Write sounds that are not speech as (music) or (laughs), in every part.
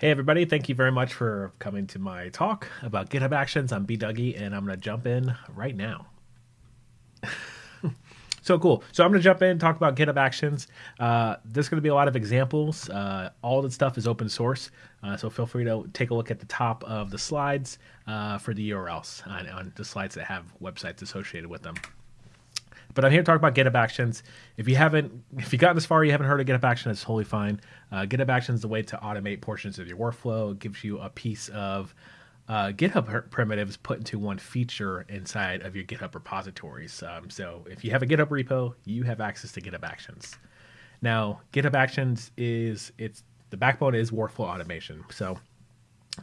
Hey, everybody. Thank you very much for coming to my talk about GitHub Actions. I'm B. Dougie, and I'm going to jump in right now. (laughs) so cool. So I'm going to jump in and talk about GitHub Actions. Uh, there's going to be a lot of examples. Uh, all the stuff is open source, uh, so feel free to take a look at the top of the slides uh, for the URLs on, on the slides that have websites associated with them. But I'm here to talk about GitHub Actions. If you haven't, if you've gotten this far, you haven't heard of GitHub Actions, it's totally fine. Uh, GitHub Actions is a way to automate portions of your workflow. It gives you a piece of uh, GitHub primitives put into one feature inside of your GitHub repositories. Um, so if you have a GitHub repo, you have access to GitHub Actions. Now, GitHub Actions is it's the backbone is workflow automation. So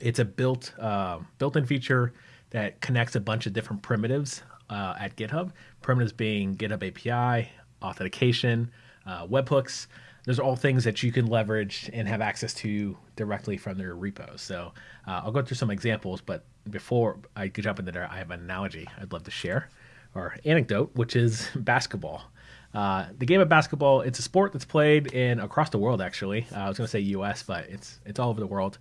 it's a built uh, built-in feature that connects a bunch of different primitives uh, at GitHub. Primitives being GitHub API, authentication, uh, webhooks. Those are all things that you can leverage and have access to directly from their repos. So uh, I'll go through some examples, but before I jump into there, I have an analogy I'd love to share or anecdote, which is (laughs) basketball. Uh, the game of basketball, it's a sport that's played in across the world. Actually, uh, I was going to say U.S., but it's it's all over the world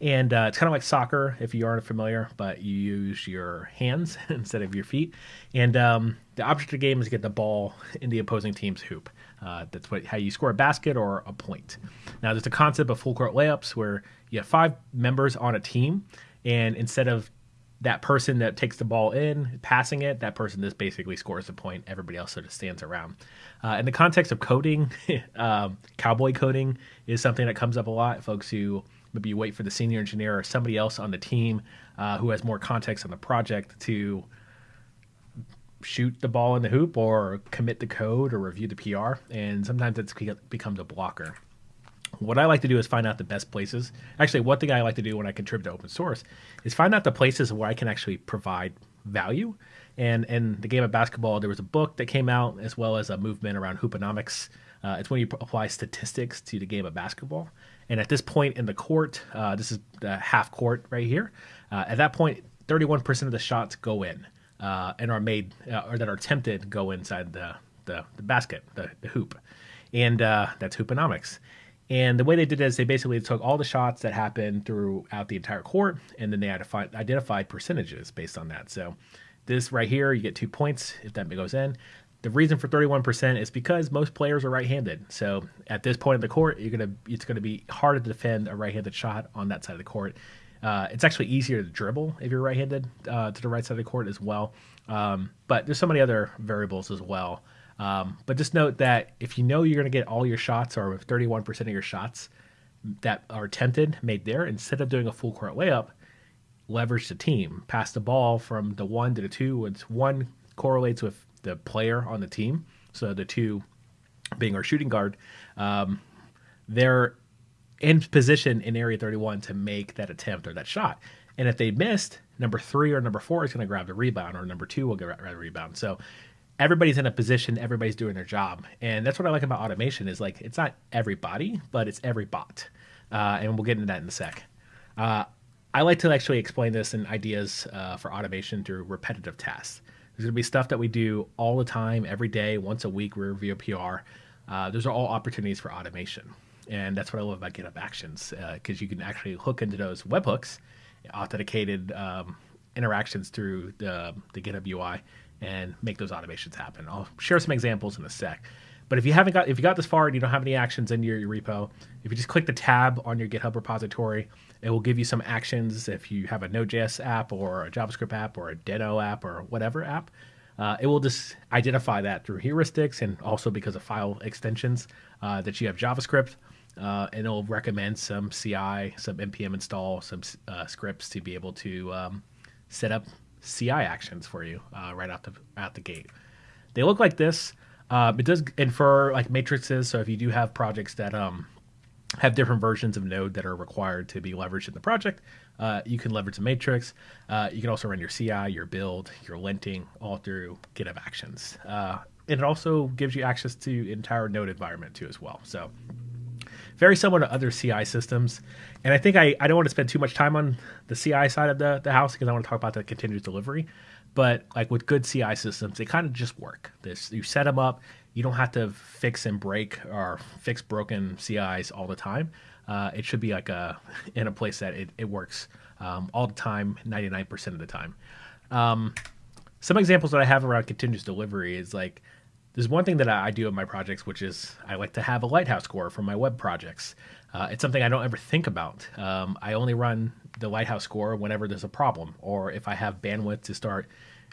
and uh, it's kind of like soccer if you aren't familiar, but you use your hands (laughs) instead of your feet. And um, the object of the game is to get the ball in the opposing team's hoop. Uh, that's what how you score a basket or a point. Now, there's a concept of full court layups where you have five members on a team, and instead of that person that takes the ball in, passing it, that person just basically scores the point. Everybody else sort of stands around. Uh, in the context of coding, (laughs) um, cowboy coding is something that comes up a lot. Folks who maybe wait for the senior engineer or somebody else on the team uh, who has more context on the project to shoot the ball in the hoop or commit the code or review the PR. And sometimes it becomes a blocker. What I like to do is find out the best places. Actually, one thing I like to do when I contribute to open source is find out the places where I can actually provide value. And in the game of basketball, there was a book that came out as well as a movement around hooponomics. Uh, it's when you apply statistics to the game of basketball. And at this point in the court, uh, this is the half court right here. Uh, at that point, 31% of the shots go in uh, and are made uh, or that are attempted go inside the, the, the basket, the, the, hoop. And uh, that's hooponomics. And the way they did it is they basically took all the shots that happened throughout the entire court and then they identified, identified percentages based on that. So this right here, you get two points if that goes in. The reason for 31% is because most players are right-handed. So at this point in the court, you're gonna it's gonna be harder to defend a right-handed shot on that side of the court. Uh, it's actually easier to dribble if you're right-handed uh, to the right side of the court as well. Um, but there's so many other variables as well. Um, but just note that if you know you're going to get all your shots or 31% of your shots that are attempted made there, instead of doing a full court layup, leverage the team. Pass the ball from the one to the two. It's one correlates with the player on the team. So the two being our shooting guard, um, they're in position in area 31 to make that attempt or that shot. And if they missed, number three or number four is going to grab the rebound, or number two will grab the rebound. So everybody's in a position, everybody's doing their job, and that's what I like about automation is like it's not everybody, but it's every bot, uh, and we'll get into that in a sec. Uh, I like to actually explain this in ideas uh, for automation through repetitive tasks. There's going to be stuff that we do all the time, every day, once a week. We review a PR. Uh, those are all opportunities for automation, and that's what I love about GitHub Actions because uh, you can actually hook into those webhooks, authenticated um, interactions through the, the GitHub UI, and make those automations happen. I'll share some examples in a sec. But if you haven't got if you got this far and you don't have any actions in your, your repo, if you just click the tab on your GitHub repository, it will give you some actions if you have a Node.js app or a JavaScript app or a Deno app or whatever app. Uh, it will just identify that through heuristics and also because of file extensions uh, that you have JavaScript. Uh, and it'll recommend some CI, some npm install, some uh, scripts to be able to um, set up CI actions for you uh, right out the out the gate. They look like this. Um, it does infer like matrices. So if you do have projects that um, have different versions of Node that are required to be leveraged in the project. Uh, you can leverage the matrix. Uh, you can also run your CI, your build, your linting all through GitHub Actions. Uh, and it also gives you access to entire Node environment too as well. So very similar to other CI systems. And I think I, I don't want to spend too much time on the CI side of the, the house because I want to talk about the continuous delivery. But like with good CI systems, they kind of just work. This you set them up, you don't have to fix and break or fix broken CIs all the time. uh, it should be like a in a place that it, it works um, all the time, 99% of the time. Um, some examples that I have around continuous delivery is like there's one thing that I do in my projects, which is I like to have a lighthouse score for my web projects. Uh, it's something I don't ever think about. Um, I only run the lighthouse score whenever there's a problem or if I have bandwidth to start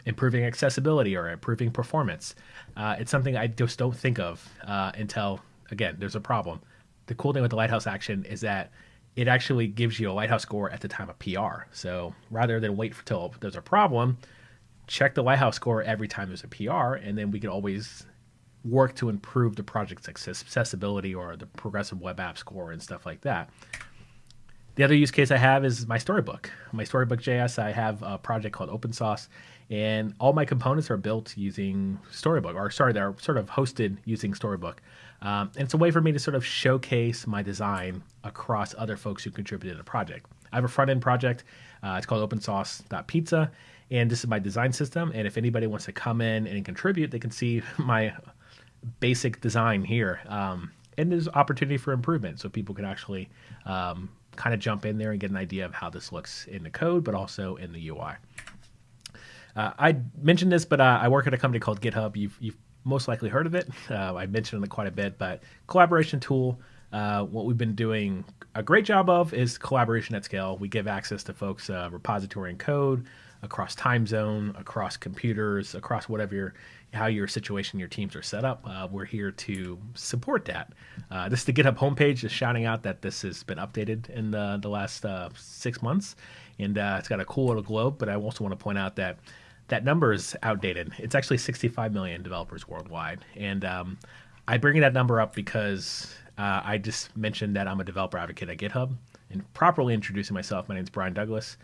improving accessibility or improving performance. Uh, it's something I just don't think of uh, until, again, there's a problem. The cool thing with the lighthouse action is that it actually gives you a lighthouse score at the time of PR. So rather than wait until there's a problem, check the lighthouse score every time there's a PR, and then we can always work to improve the project's accessibility or the progressive web app score and stuff like that. The other use case I have is my storybook. My storybook JS, I have a project called Open Sauce, and all my components are built using Storybook, or sorry, they're sort of hosted using Storybook. Um, and it's a way for me to sort of showcase my design across other folks who contributed to the project. I have a front end project. Uh, it's called OpenSauce.pizza, and this is my design system. And if anybody wants to come in and contribute, they can see (laughs) my basic design here. Um, and there's opportunity for improvement, so people can actually um, kind of jump in there and get an idea of how this looks in the code, but also in the UI. Uh, I mentioned this, but uh, I work at a company called GitHub. You've, you've most likely heard of it. Uh, I mentioned it quite a bit, but collaboration tool. Uh, what we've been doing a great job of is collaboration at scale. We give access to folks' uh, repository and code across time zone, across computers, across whatever your how your situation, your teams are set up. Uh, we're here to support that. Uh, this is the GitHub homepage, just shouting out that this has been updated in the, the last uh, six months, and uh, it's got a cool little globe. But I also want to point out that that number is outdated. It's actually 65 million developers worldwide, and um, I bring that number up because uh, I just mentioned that I'm a developer advocate at GitHub, and properly introducing myself. My name is Brian Douglas.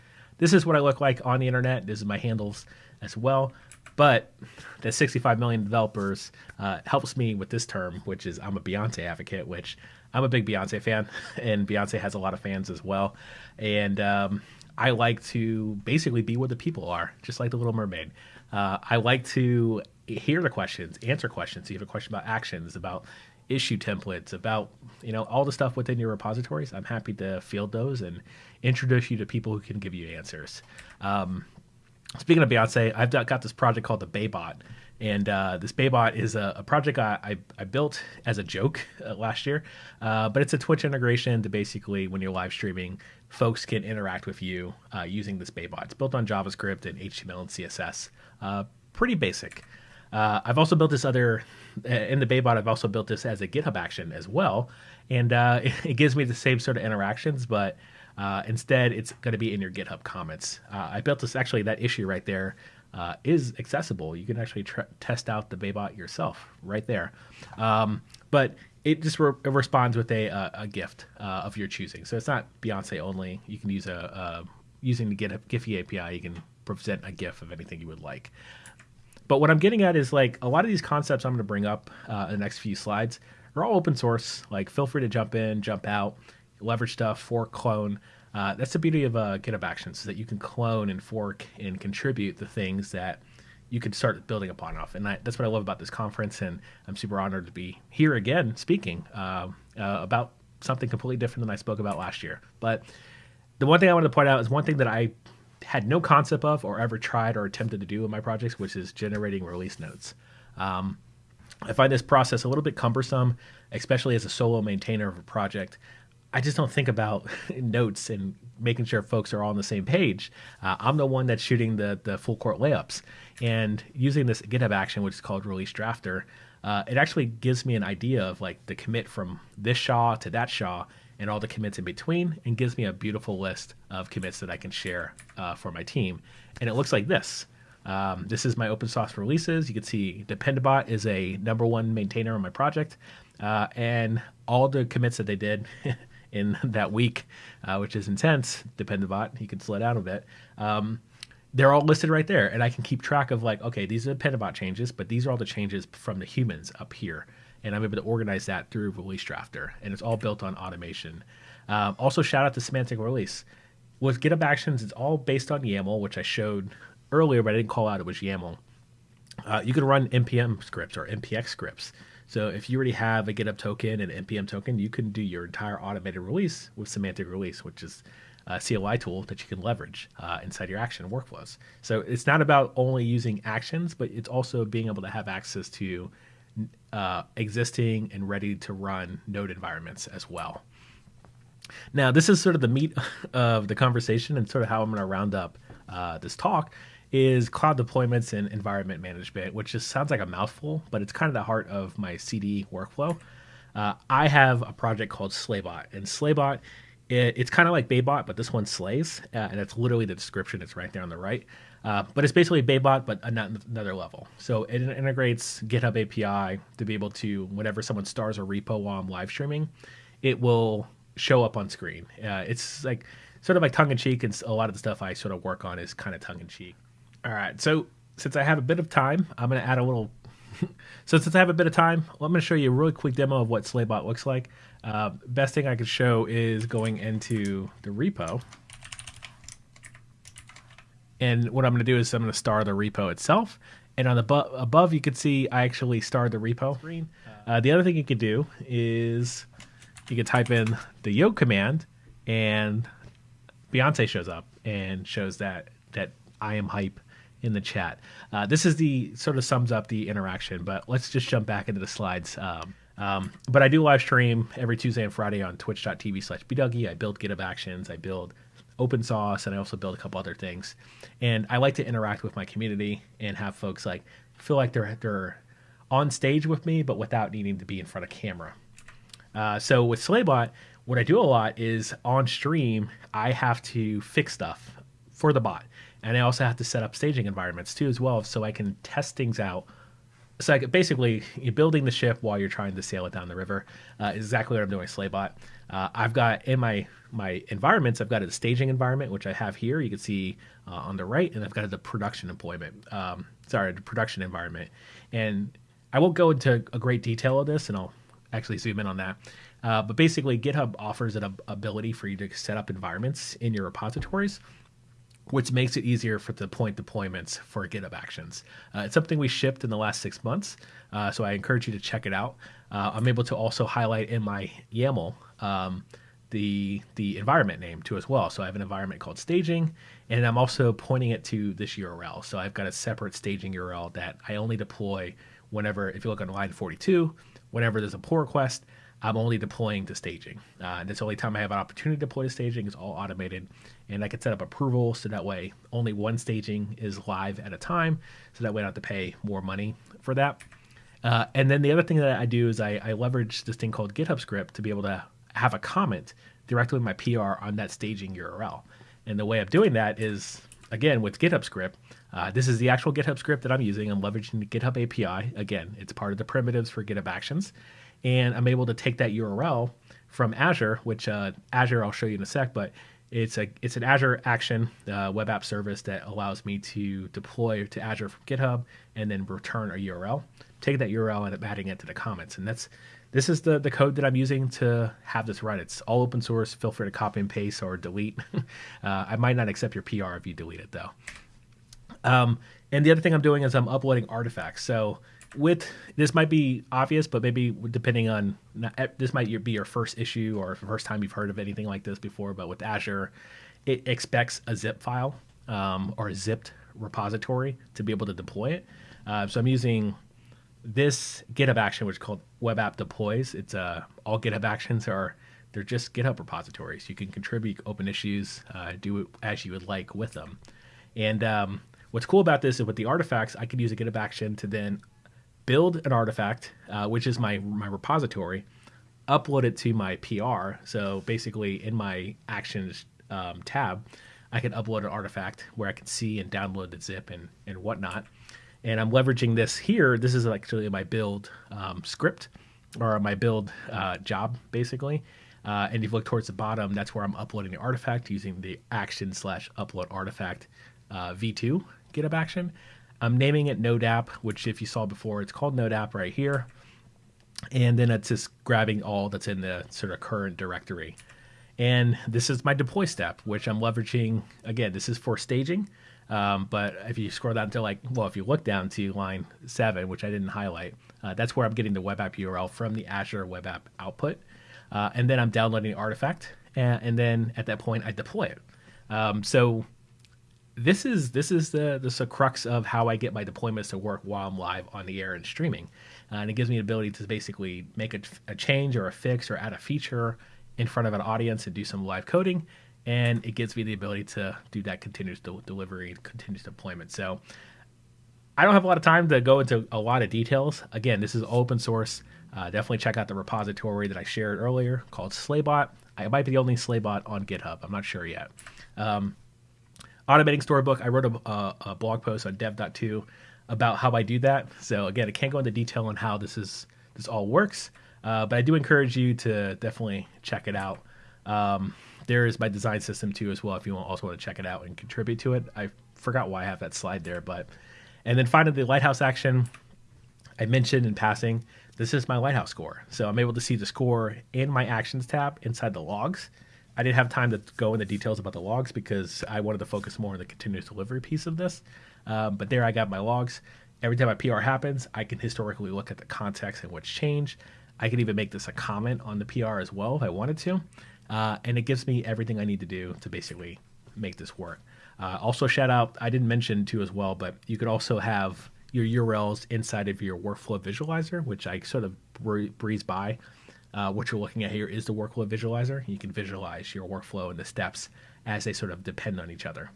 This is what I look like on the internet. This is my handles as well. But the 65 million developers uh, helps me with this term, which is I'm a Beyonce advocate, which I'm a big Beyonce fan, (laughs) and Beyonce has a lot of fans as well. And um, I like to basically be where the people are, just like the Little Mermaid. Uh, I like to hear the questions, answer questions. So you have a question about actions, about issue templates, about you know all the stuff within your repositories. I'm happy to field those and introduce you to people who can give you answers. Um, speaking of Beyonce, I've got this project called the Baybot, and uh, this Baybot is a, a project I, I, I, built as a joke uh, last year, uh, but it's a Twitch integration to basically when you're live streaming, folks can interact with you uh, using this Baybot. It's built on JavaScript and HTML and CSS. Uh, pretty basic. Uh, I've also built this other in the Baybot. I've also built this as a GitHub action as well, and it, (laughs) it gives me the same sort of interactions, but uh, instead, it's going to be in your GitHub comments. Uh, I built this actually, that issue right there uh, is accessible. You can actually tr- test out the Baybot yourself right there. Um, but it just re- it responds with a, a, gift uh, of your choosing. So it's not Beyonce only. You can use a, using the GitHub Giphy API. You can present a GIF of anything you would like. But what I'm getting at is like a lot of these concepts I'm going to bring up uh, in the next few slides are all open source. Like, feel free to jump in, jump out, leverage stuff, fork, clone. Uh, that's the beauty of uh, GitHub Actions, is that you can clone and fork and contribute the things that you can start building upon off. And I, that's what I love about this conference. And I'm super honored to be here again speaking uh, uh, about something completely different than I spoke about last year. But the one thing I wanted to point out is one thing that I had no concept of or ever tried or attempted to do in my projects, which is generating release notes. Um, I find this process a little bit cumbersome, especially as a solo maintainer of a project. I just don't think about (laughs) notes and making sure folks are all on the same page. Uh, I'm the one that's shooting the the full court layups, and using this GitHub action, which is called Release Drafter, uh, it actually gives me an idea of like the commit from this SHA to that SHA and all the commits in between, and gives me a beautiful list of commits that I can share uh, for my team. And it looks like this. Um, this is my open source releases. You can see Dependabot is a number one maintainer on my project, uh, and all the commits that they did (laughs) in that week, uh, which is intense. Dependabot, he can slow down a bit. Um, they're all listed right there, and I can keep track of like, okay, these are the Dependabot changes, but these are all the changes from the humans up here, and I'm able to organize that through Release Drafter, and it's all built on automation. Um, also, shout out to Semantic Release. With GitHub Actions, it's all based on YAML, which I showed earlier, but I didn't call out it was YAML. Uh, you can run npm scripts or npx scripts So if you already have a GitHub token and an npm token, you can do your entire automated release with semantic release, which is a CLI tool that you can leverage uh, inside your action workflows. So it's not about only using actions, but it's also being able to have access to uh, existing and ready to run node environments as well. Now, this is sort of the meat (laughs) of the conversation and sort of how I'm going to round up uh, this talk is cloud deployments and environment management, which just sounds like a mouthful, but it's kind of the heart of my CD workflow. Uh, I have a project called Slaybot, and Slaybot, it, it's kind of like Baybot, but this one slays, uh, and it's literally the description. It's right there on the right. Uh, but it's basically Baybot, but another level. So it integrates GitHub API to be able to, whenever someone stars a repo while I'm live streaming, it will show up on screen. Uh, it's like sort of like tongue in cheek, and a lot of the stuff I sort of work on is kind of tongue in cheek. All right, so since I have a bit of time, I'm going to add a little. (laughs) so since I have a bit of time, well, I'm going to show you a really quick demo of what Slaybot looks like. Uh, best thing I could show is going into the repo. And what I'm going to do is I'm going to star the repo itself. And on the above, you can see I actually starred the repo. Uh, the other thing you could do is you could type in the yoke command, and Beyonce shows up and shows that that I am hype in the chat. Uh, this is the sort of sums up the interaction, but let's just jump back into the slides. Um, um, but I do live stream every Tuesday and Friday on twitch.tv slash bdougie. I build GitHub Actions, I build open source, and I also build a couple other things. And I like to interact with my community and have folks like feel like they're they're on stage with me, but without needing to be in front of camera. Uh, so with Slaybot, what I do a lot is on stream, I have to fix stuff for the bot. And I also have to set up staging environments too, as well, so I can test things out. So basically, you're building the ship while you're trying to sail it down the river. Uh, exactly what I'm doing with Slaybot. Uh, I've got in my my environments, I've got a staging environment, which I have here. You can see uh, on the right, and I've got the production employment. Um, sorry, the production environment. And I won't go into a great detail of this, and I'll actually zoom in on that. Uh, but basically, GitHub offers an ability for you to set up environments in your repositories, which makes it easier for the point deployments for GitHub Actions. Uh, it's something we shipped in the last six months, uh, so I encourage you to check it out. Uh, I'm able to also highlight in my YAML um, the the environment name too as well. So I have an environment called staging, and I'm also pointing it to this URL. So I've got a separate staging URL that I only deploy whenever, if you look on line 42, whenever there's a pull request, I'm only deploying to staging. Uh, it's the only time I have an opportunity to deploy to staging. It's all automated. And I can set up approval so that way only one staging is live at a time. So that way I don't have to pay more money for that. Uh, and then the other thing that I do is I, I, leverage this thing called GitHub script to be able to have a comment directly with my PR on that staging URL. And the way of doing that is, again, with GitHub script, uh, this is the actual GitHub script that I'm using. I'm leveraging the GitHub API. Again, it's part of the primitives for GitHub Actions. And I'm able to take that URL from Azure, which uh, Azure I'll show you in a sec, but it's a it's an Azure Action uh, web app service that allows me to deploy to Azure from GitHub and then return a URL. Take that URL and I'm adding it to the comments, and that's this is the the code that I'm using to have this run. It's all open source. Feel free to copy and paste or delete. (laughs) uh, I might not accept your PR if you delete it though. Um, and the other thing I'm doing is I'm uploading artifacts. So with this might be obvious, but maybe depending on eh, this might be your first issue or first time you've heard of anything like this before. But with Azure, it expects a zip file um, or a zipped repository to be able to deploy it. Uh, so I'm using this GitHub action, which is called Web App Deploys. It's uh, all GitHub actions are they're just GitHub repositories. You can contribute open issues, uh, do as you would like with them. And um, what's cool about this is with the artifacts, I can use a GitHub action to then build an artifact, uh, which is my my repository, upload it to my PR. So basically, in my actions um, tab, I can upload an artifact where I can see and download the zip and and whatnot. And I'm leveraging this here. This is actually my build um, script or my build uh, job, basically. Uh, and if you look towards the bottom, that's where I'm uploading the artifact using the action slash upload artifact uh, v2 GitHub action. I'm naming it Node app, which if you saw before, it's called Node app right here. And then it's just grabbing all that's in the sort of current directory. And this is my deploy step, which I'm leveraging. Again, this is for staging. Um, but if you scroll down to like, well, if you look down to line seven, which I didn't highlight, uh, that's where I'm getting the web app URL from the Azure web app output. Uh, and then I'm downloading the artifact. And, and, then at that point, I deploy it. Um, so this is this is the the crux of how I get my deployments to work while I'm live on the air and streaming, uh, and it gives me the ability to basically make a, a, change or a fix or add a feature in front of an audience and do some live coding, and it gives me the ability to do that continuous de- delivery, continuous deployment. So I don't have a lot of time to go into a lot of details. Again, this is open source. Uh, definitely check out the repository that I shared earlier called Slaybot. I might be the only Slaybot on GitHub. I'm not sure yet. Um, automating storybook. I wrote a, a, a blog post on dev.to about how I do that. So again, I can't go into detail on how this is this all works, uh, but I do encourage you to definitely check it out. Um, there is my design system too as well if you also want to check it out and contribute to it. I forgot why I have that slide there, but and then finally the lighthouse action. I mentioned in passing, this is my lighthouse score. So I'm able to see the score in my actions tab inside the logs. I didn't have time to go into details about the logs because I wanted to focus more on the continuous delivery piece of this. Um, but there I got my logs. Every time a PR happens, I can historically look at the context and what's changed. I can even make this a comment on the PR as well if I wanted to. Uh, and it gives me everything I need to do to basically make this work. Uh, also, shout out, I didn't mention too as well, but you could also have your URLs inside of your workflow visualizer, which I sort of breeze by. Uh, what you're looking at here is the workflow visualizer. You can visualize your workflow and the steps as they sort of depend on each other.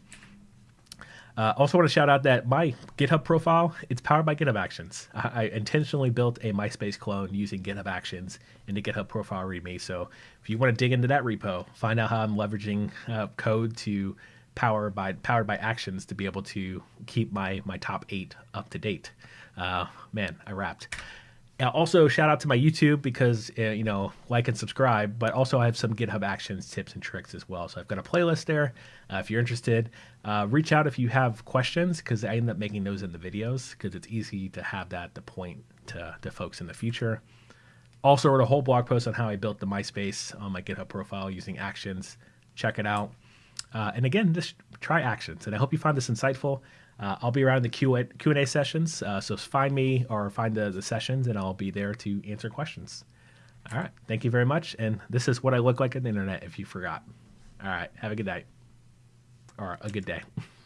Uh, also, want to shout out that my GitHub profile it's powered by GitHub Actions. I, I, intentionally built a MySpace clone using GitHub Actions in the GitHub profile README. So, if you want to dig into that repo, find out how I'm leveraging uh, code to power by powered by Actions to be able to keep my my top eight up to date. Uh, man, I rapped. Uh, also, shout out to my YouTube because uh, you know like and subscribe. But also, I have some GitHub Actions tips and tricks as well. So I've got a playlist there. Uh, if you're interested, uh, reach out if you have questions because I end up making those in the videos because it's easy to have that to point to, to folks in the future. Also, wrote a whole blog post on how I built the MySpace on my GitHub profile using Actions. Check it out. Uh, and again, just try Actions. And I hope you find this insightful. Uh, I'll be around the Q Q and A sessions, uh, so find me or find the, the sessions, and I'll be there to answer questions. All right, thank you very much, and this is what I look like on the internet. If you forgot, all right, have a good night or a good day. (laughs)